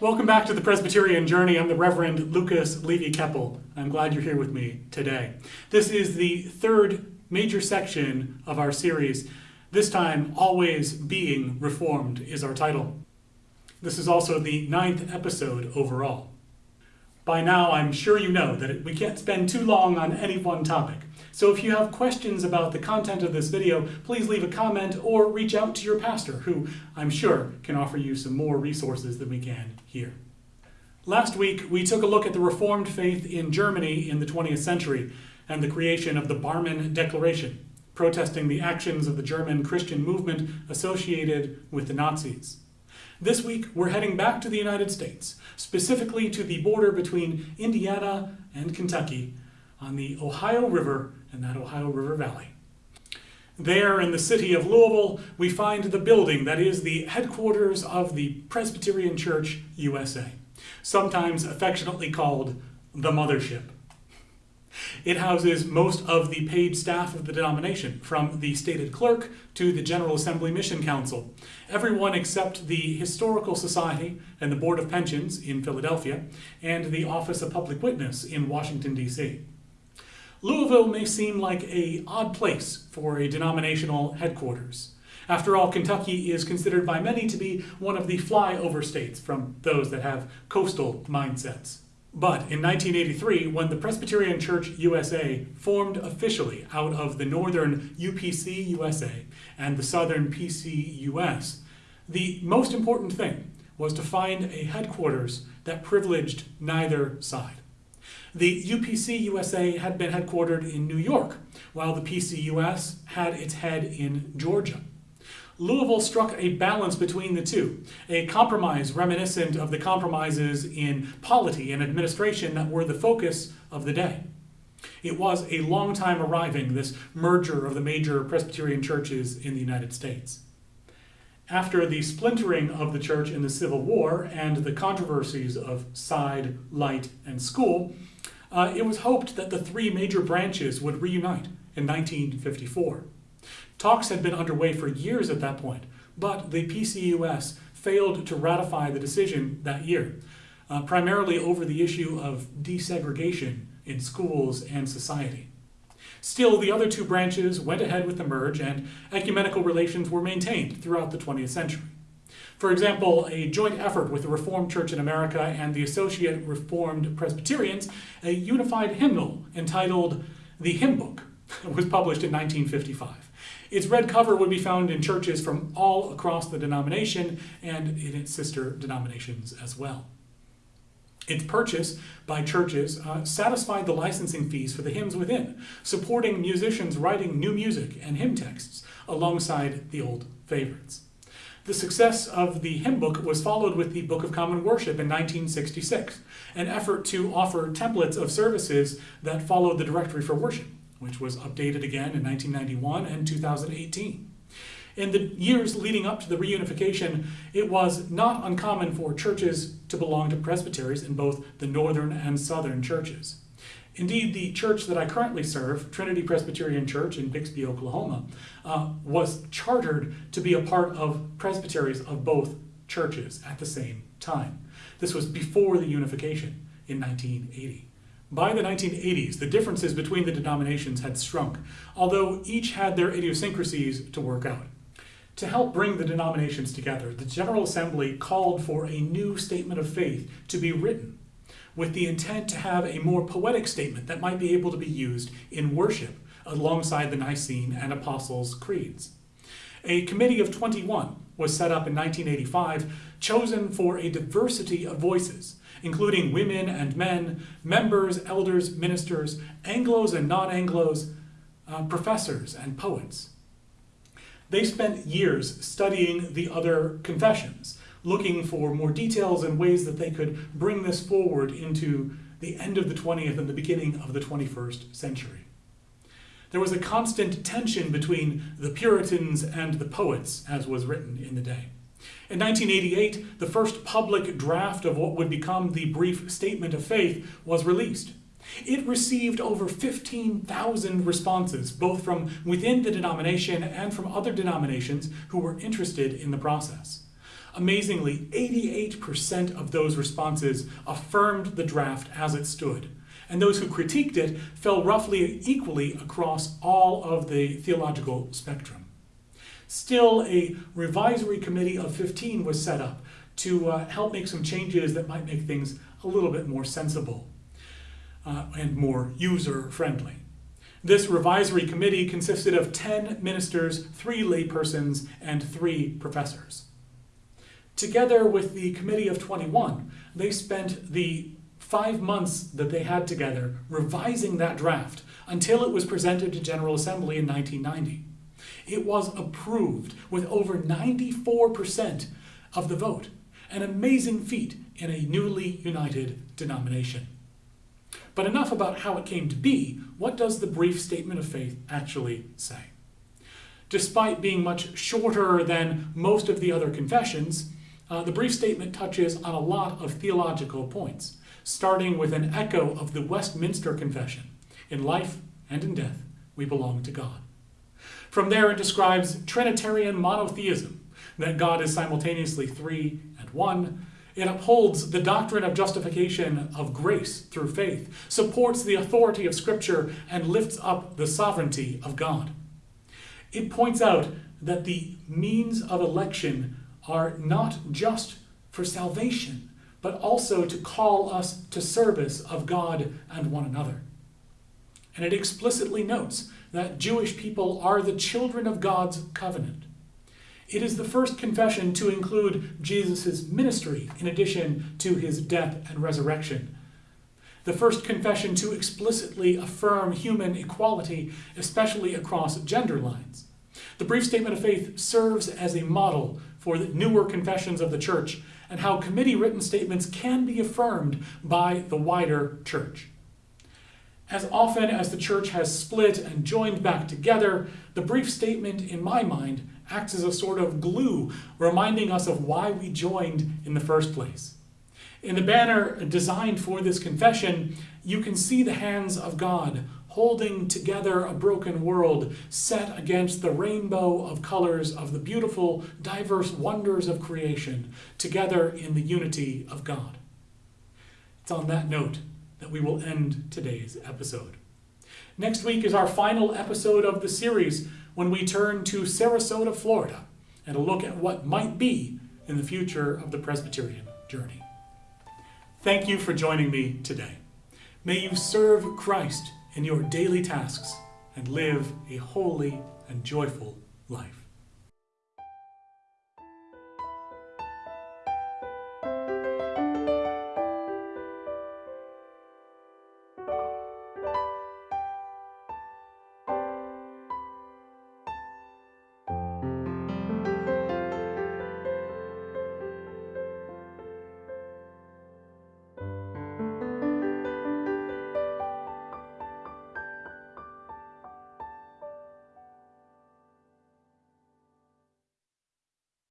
Welcome back to the Presbyterian Journey. I'm the Reverend Lucas Levy Keppel. I'm glad you're here with me today. This is the third major section of our series. This time, Always Being Reformed is our title. This is also the ninth episode overall. By now, I'm sure you know that we can't spend too long on any one topic. So if you have questions about the content of this video, please leave a comment or reach out to your pastor, who I'm sure can offer you some more resources than we can here. Last week, we took a look at the Reformed faith in Germany in the 20th century and the creation of the Barmen Declaration, protesting the actions of the German Christian movement associated with the Nazis. This week, we're heading back to the United States, specifically to the border between Indiana and Kentucky on the Ohio River and that Ohio River Valley. There in the city of Louisville, we find the building that is the headquarters of the Presbyterian Church USA, sometimes affectionately called the Mothership. It houses most of the paid staff of the denomination, from the stated clerk to the General Assembly Mission Council, everyone except the Historical Society and the Board of Pensions in Philadelphia, and the Office of Public Witness in Washington, D.C. Louisville may seem like a odd place for a denominational headquarters. After all, Kentucky is considered by many to be one of the flyover states from those that have coastal mindsets. But in 1983, when the Presbyterian Church USA formed officially out of the northern UPC USA and the southern PC US, the most important thing was to find a headquarters that privileged neither side. The UPC USA had been headquartered in New York, while the PCUS had its head in Georgia. Louisville struck a balance between the two, a compromise reminiscent of the compromises in polity and administration that were the focus of the day. It was a long time arriving, this merger of the major Presbyterian churches in the United States. After the splintering of the church in the Civil War and the controversies of side, light, and school, uh, it was hoped that the three major branches would reunite in 1954. Talks had been underway for years at that point, but the PCUS failed to ratify the decision that year, uh, primarily over the issue of desegregation in schools and society. Still, the other two branches went ahead with the merge and ecumenical relations were maintained throughout the 20th century. For example, a joint effort with the Reformed Church in America and the Associate Reformed Presbyterians, a unified hymnal entitled The Hymn Book, was published in 1955. Its red cover would be found in churches from all across the denomination and in its sister denominations as well. Its purchase by churches uh, satisfied the licensing fees for the hymns within, supporting musicians writing new music and hymn texts alongside the old favorites. The success of the hymn book was followed with the Book of Common Worship in 1966, an effort to offer templates of services that followed the Directory for Worship which was updated again in 1991 and 2018. In the years leading up to the reunification, it was not uncommon for churches to belong to presbyteries in both the northern and southern churches. Indeed, the church that I currently serve, Trinity Presbyterian Church in Bixby, Oklahoma, uh, was chartered to be a part of presbyteries of both churches at the same time. This was before the unification in 1980. By the 1980s, the differences between the denominations had shrunk, although each had their idiosyncrasies to work out. To help bring the denominations together, the General Assembly called for a new statement of faith to be written, with the intent to have a more poetic statement that might be able to be used in worship alongside the Nicene and Apostles' creeds. A committee of 21 was set up in 1985, chosen for a diversity of voices including women and men, members, elders, ministers, Anglos and non-Anglos, uh, professors and poets. They spent years studying the other confessions, looking for more details and ways that they could bring this forward into the end of the 20th and the beginning of the 21st century. There was a constant tension between the Puritans and the poets, as was written in the day. In 1988, the first public draft of what would become the Brief Statement of Faith was released. It received over 15,000 responses, both from within the denomination and from other denominations who were interested in the process. Amazingly, 88% of those responses affirmed the draft as it stood, and those who critiqued it fell roughly equally across all of the theological spectrum. Still, a revisory committee of 15 was set up to uh, help make some changes that might make things a little bit more sensible uh, and more user friendly. This revisory committee consisted of 10 ministers, three laypersons, and three professors. Together with the Committee of 21, they spent the five months that they had together revising that draft until it was presented to General Assembly in 1990. It was approved with over 94% of the vote, an amazing feat in a newly united denomination. But enough about how it came to be. What does the brief statement of faith actually say? Despite being much shorter than most of the other confessions, uh, the brief statement touches on a lot of theological points, starting with an echo of the Westminster Confession In life and in death, we belong to God. From there, it describes Trinitarian monotheism, that God is simultaneously three and one. It upholds the doctrine of justification of grace through faith, supports the authority of Scripture, and lifts up the sovereignty of God. It points out that the means of election are not just for salvation, but also to call us to service of God and one another. And it explicitly notes that Jewish people are the children of God's covenant. It is the first confession to include Jesus' ministry in addition to his death and resurrection. The first confession to explicitly affirm human equality, especially across gender lines. The brief statement of faith serves as a model for the newer confessions of the church and how committee written statements can be affirmed by the wider church. As often as the church has split and joined back together, the brief statement, in my mind, acts as a sort of glue, reminding us of why we joined in the first place. In the banner designed for this confession, you can see the hands of God holding together a broken world set against the rainbow of colors of the beautiful, diverse wonders of creation, together in the unity of God. It's on that note that we will end today's episode. Next week is our final episode of the series when we turn to Sarasota, Florida, and a look at what might be in the future of the Presbyterian journey. Thank you for joining me today. May you serve Christ in your daily tasks and live a holy and joyful life.